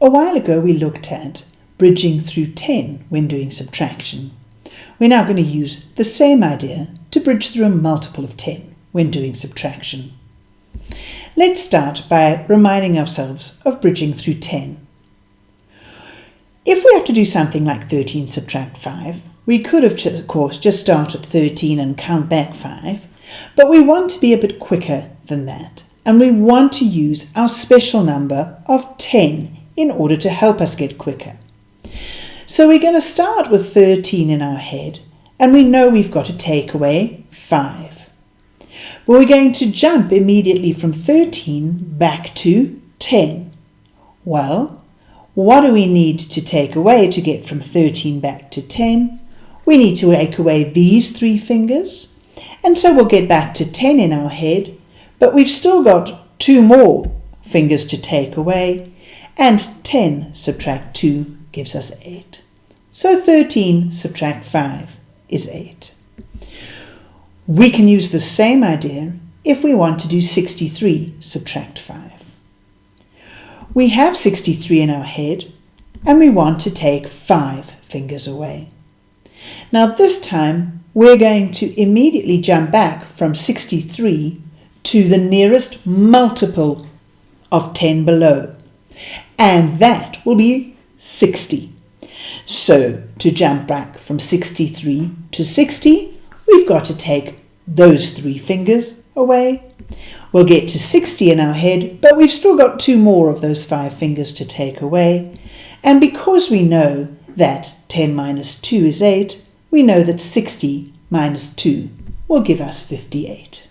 A while ago we looked at bridging through 10 when doing subtraction. We're now going to use the same idea to bridge through a multiple of 10 when doing subtraction. Let's start by reminding ourselves of bridging through 10. If we have to do something like 13 subtract 5, we could have, of course, just start at 13 and count back 5, but we want to be a bit quicker than that, and we want to use our special number of 10 in order to help us get quicker. So we're going to start with 13 in our head, and we know we've got to take away 5. But we're going to jump immediately from 13 back to 10. Well, what do we need to take away to get from 13 back to 10? We need to take away these three fingers, and so we'll get back to 10 in our head, but we've still got two more fingers to take away, and 10 subtract 2 gives us 8. So 13 subtract 5 is 8. We can use the same idea if we want to do 63 subtract 5. We have 63 in our head and we want to take 5 fingers away. Now this time we're going to immediately jump back from 63 to the nearest multiple of 10 below and that will be 60. So to jump back from 63 to 60, we've got to take those three fingers away. We'll get to 60 in our head, but we've still got two more of those five fingers to take away. And because we know that 10 minus 2 is 8, we know that 60 minus 2 will give us 58.